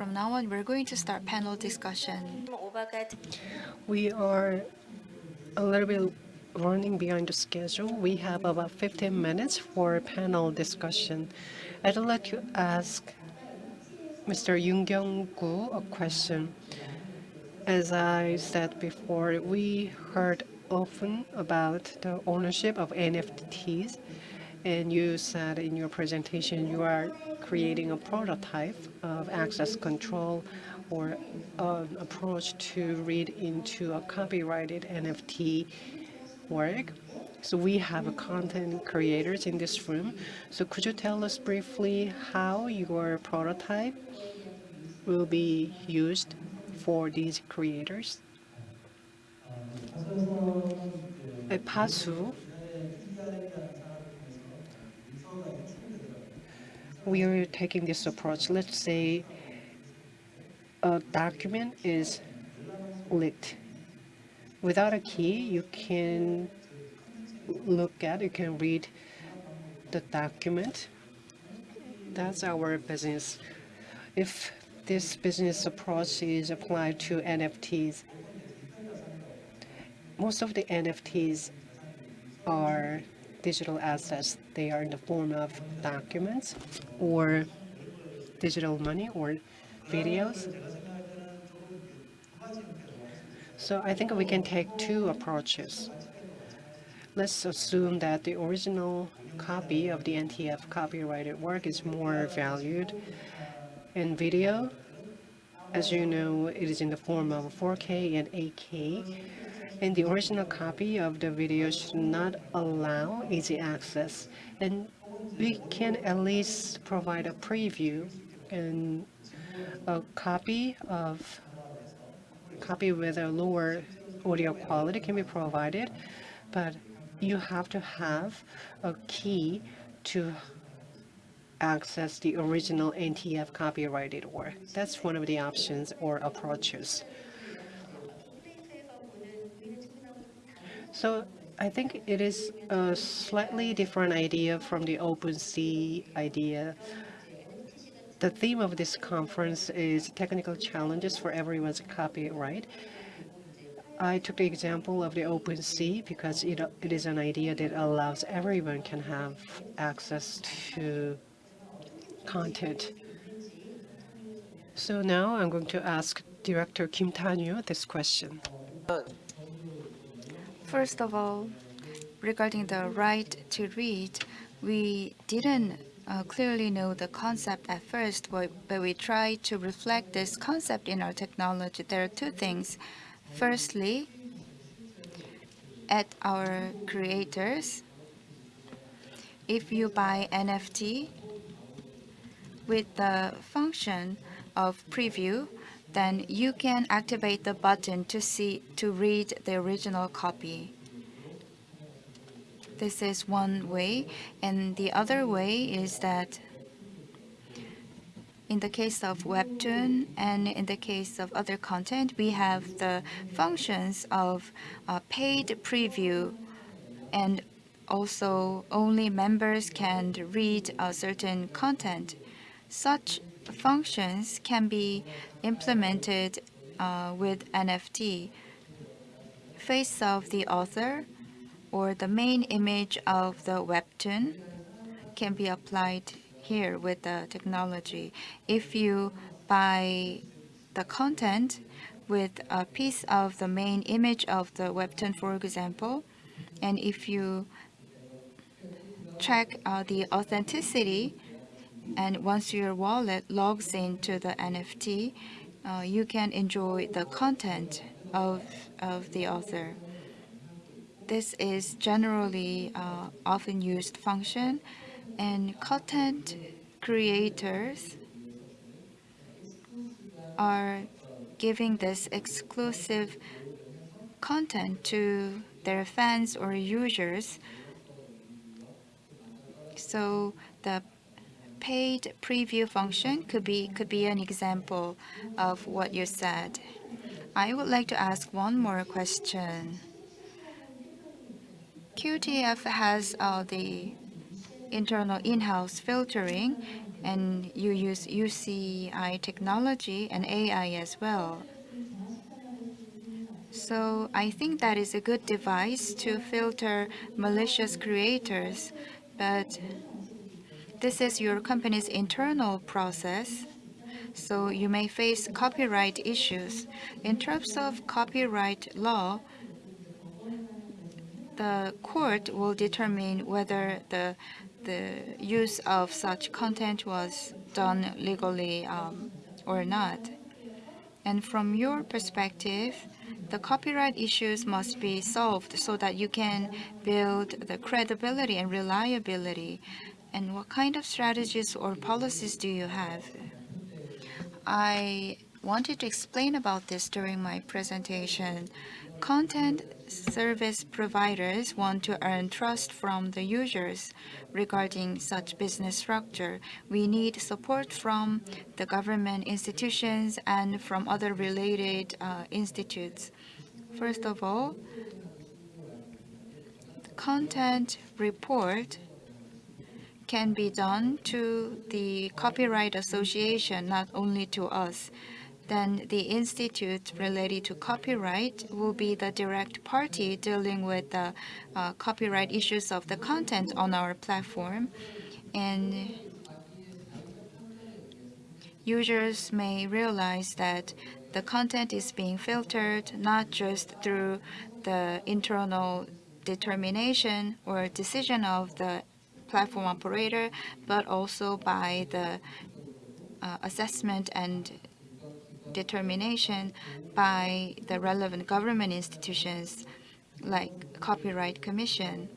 from now on, we're going to start panel discussion. We are a little bit running behind the schedule. We have about 15 minutes for panel discussion. I'd like to ask Mr. Yoon Kyung-gu a question. As I said before, we heard often about the ownership of NFTs, and you said in your presentation you are creating a prototype of access control or an approach to read into a copyrighted NFT work. So we have content creators in this room. So could you tell us briefly how your prototype will be used for these creators? At Fasoo, we are taking this approach. Let's say a document is leaked. Without a key, you can look at, you can read the document. That's our business. If this business approach is applied to NFTs, most of the NFTs are digital assets. They are in the form of documents or digital money or videos. So I think we can take two approaches. Let's assume that the original copy of the NTF copyrighted work is more valued. In video, as you know, it is in the form of 4K and 8K. And the original copy of the video should not allow easy access. And we can at least provide a preview and a copy of copy with a lower audio quality can be provided, but you have to have a key to access the original NTF copyrighted work. That's one of the options or approaches. So I think it is a slightly different idea from the OpenSea idea. The theme of this conference is technical challenges for everyone's copyright. I took the example of the OpenSea because it, it is an idea that allows everyone can have access to content. So now I'm going to ask Director Kim Tanyo this question. Uh, First of all, regarding the right to read, we didn't uh, clearly know the concept at first, but, we tried to reflect this concept in our technology. There are two things. Firstly, at our creators, if you buy NFT with the function of preview, then you can activate the button to see to read the original copy. This is one way, and the other way is that in the case of Webtoon and in the case of other content, we have the functions of uh, paid preview and also only members can read a certain content. Such functions can be implemented uh, with NFT. Face of the author or the main image of the webtoon can be applied here with the technology. If you buy the content with a piece of the main image of the webtoon, for example, and if you check uh, the authenticity and once your wallet logs into the NFT, uh, you can enjoy the content of, of the author. This is generally uh, often used function and content creators are giving this exclusive content to their fans or users. So the paid preview function could be could be an example of what you said. I would like to ask one more question. QTF has uh, the internal in-house filtering, and you use UCI technology and AI as well. So I think that is a good device to filter malicious creators, but this is your company's internal process, so you may face copyright issues. In terms of copyright law, the court will determine whether the the use of such content was done legally um, or not. And from your perspective, the copyright issues must be solved so that you can build the credibility and reliability. And what kind of strategies or policies do you have? I wanted to explain about this during my presentation. Content service providers want to earn trust from the users regarding such business structure. We need support from the government institutions and from other related uh, institutes. First of all, the content report can be done to the Copyright Association, not only to us then the institute related to copyright will be the direct party dealing with the uh, copyright issues of the content on our platform. And users may realize that the content is being filtered not just through the internal determination or decision of the platform operator, but also by the uh, assessment and determination by the relevant government institutions like Copyright Commission.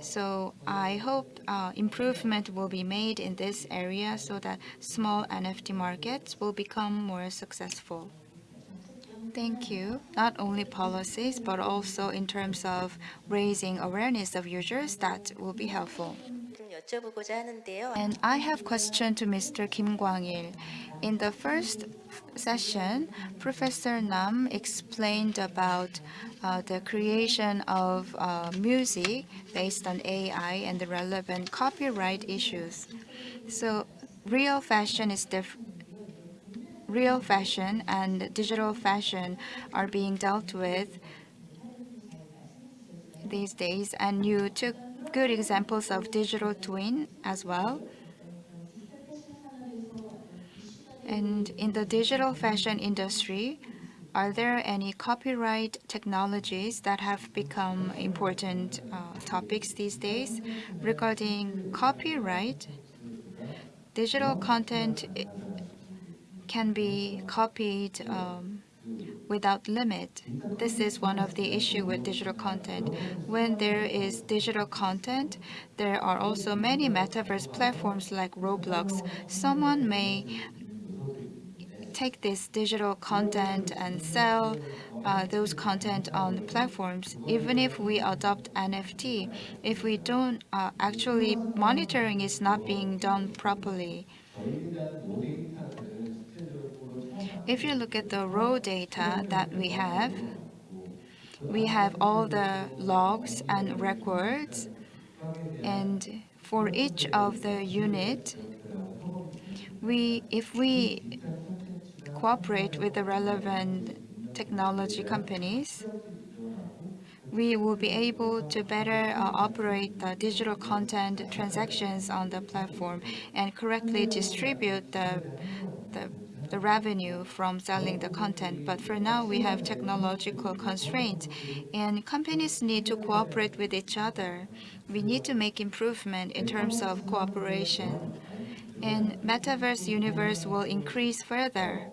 So I hope uh, improvement will be made in this area so that small NFT markets will become more successful. Thank you. Not only policies, but also in terms of raising awareness of users, that will be helpful. And I have question to Mr. Kim Kwang-il. In the first session, Professor Nam explained about uh, the creation of uh, music based on AI and the relevant copyright issues. So real fashion is different real fashion and digital fashion are being dealt with these days and you took good examples of digital twin as well. And in the digital fashion industry, are there any copyright technologies that have become important uh, topics these days? Regarding copyright, digital content can be copied um, without limit. This is one of the issue with digital content. When there is digital content, there are also many metaverse platforms like Roblox. Someone may take this digital content and sell uh, those content on the platforms. Even if we adopt NFT, if we don't uh, actually monitoring is not being done properly. If you look at the raw data that we have, we have all the logs and records, and for each of the unit, we if we cooperate with the relevant technology companies, we will be able to better uh, operate the digital content transactions on the platform and correctly distribute the, the the revenue from selling the content. But for now, we have technological constraints, and companies need to cooperate with each other. We need to make improvement in terms of cooperation. And metaverse universe will increase further.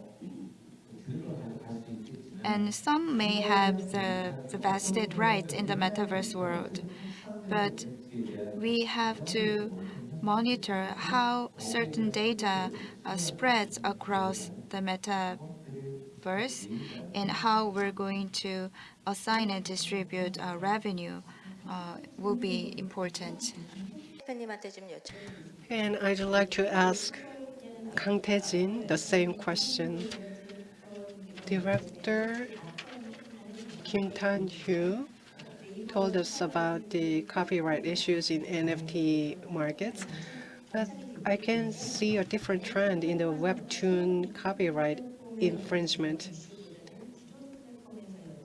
And some may have the, the vested rights in the metaverse world. But we have to monitor how certain data uh, spreads across the metaverse and how we're going to assign and distribute uh, revenue uh, will be important. And I'd like to ask Kang Tae-jin the same question. Director Kim Tan-hyu told us about the copyright issues in NFT markets. But I can see a different trend in the webtoon copyright infringement.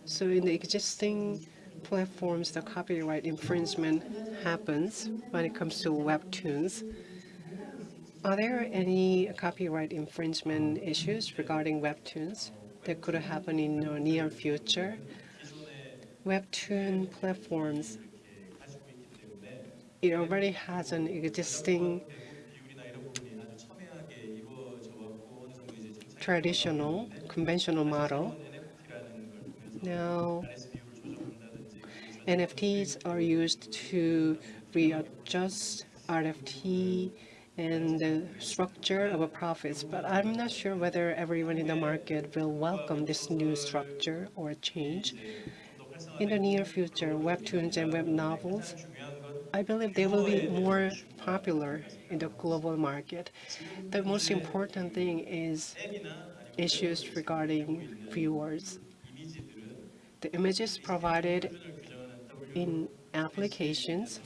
So in the existing platforms, the copyright infringement happens when it comes to webtoons. Are there any copyright infringement issues regarding webtoons that could happen in the near future? Webtoon platforms, it already has an existing traditional, conventional model. Now, NFTs are used to readjust RFT and the structure of a profits, but I'm not sure whether everyone in the market will welcome this new structure or change. In the near future, webtoons and web novels, I believe they will be more popular in the global market. The most important thing is issues regarding viewers. The images provided in applications,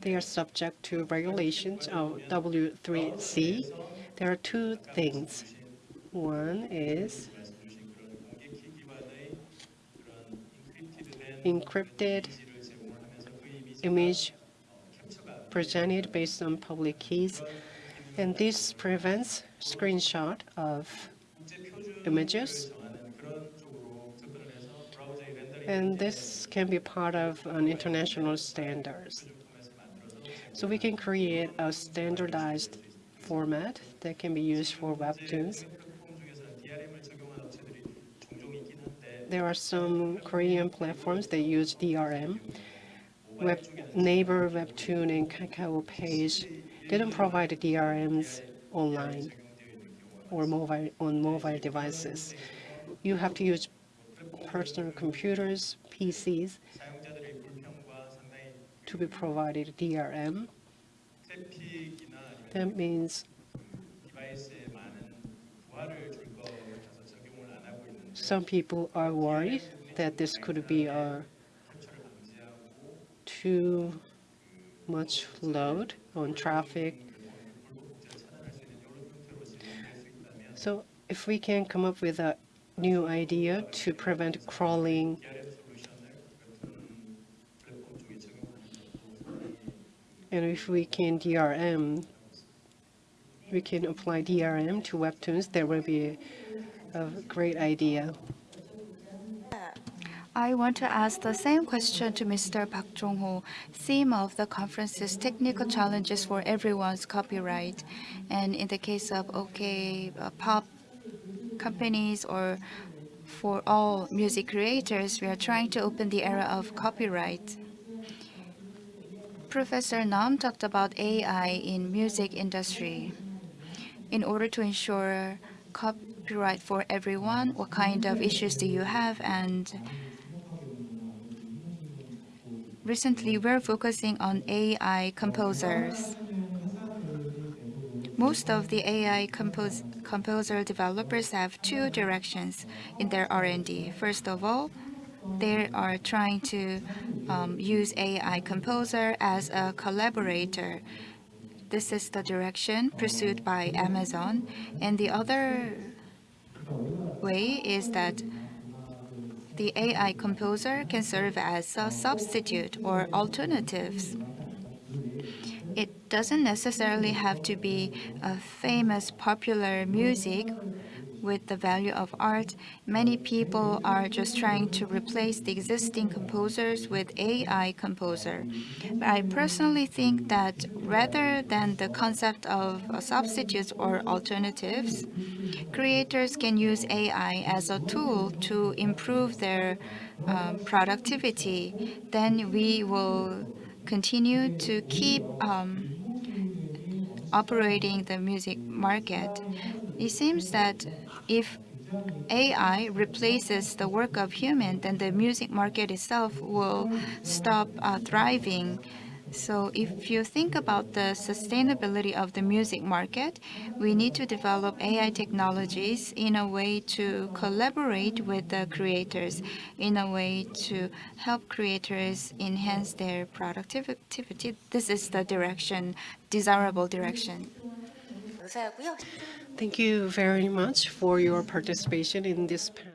they are subject to regulations of W3C. There are two things. One is encrypted image presented based on public keys, and this prevents screenshot of images. And this can be part of an international standards. So we can create a standardized format that can be used for webtoons. There are some Korean platforms that use DRM. Web, Naver, Webtoon, and Kakao Page didn't provide DRMs online or mobile on mobile devices. You have to use personal computers, PCs, to be provided DRM. That means some people are worried that this could be a too much load on traffic. So if we can come up with a new idea to prevent crawling and if we can DRM, we can apply DRM to webtoons, that will be a great idea. I want to ask the same question to Mr. Park Jong-ho. Theme of the conference is technical challenges for everyone's copyright. And in the case of OK uh, pop companies or for all music creators, we are trying to open the era of copyright. Professor Nam talked about AI in music industry. In order to ensure copyright for everyone, what kind of issues do you have and recently we're focusing on AI composers. Most of the AI compos composer developers have two directions in their R&D. First of all, they are trying to um, use AI composer as a collaborator. This is the direction pursued by Amazon. And the other way is that the AI composer can serve as a substitute or alternatives. It doesn't necessarily have to be a famous popular music with the value of art. Many people are just trying to replace the existing composers with AI composer. But I personally think that rather than the concept of substitutes or alternatives, creators can use AI as a tool to improve their um, productivity. Then we will continue to keep um, operating the music market. It seems that if AI replaces the work of human, then the music market itself will stop uh, thriving. So if you think about the sustainability of the music market, we need to develop AI technologies in a way to collaborate with the creators, in a way to help creators enhance their productivity. This is the direction, desirable direction. Thank you very much for your participation in this panel.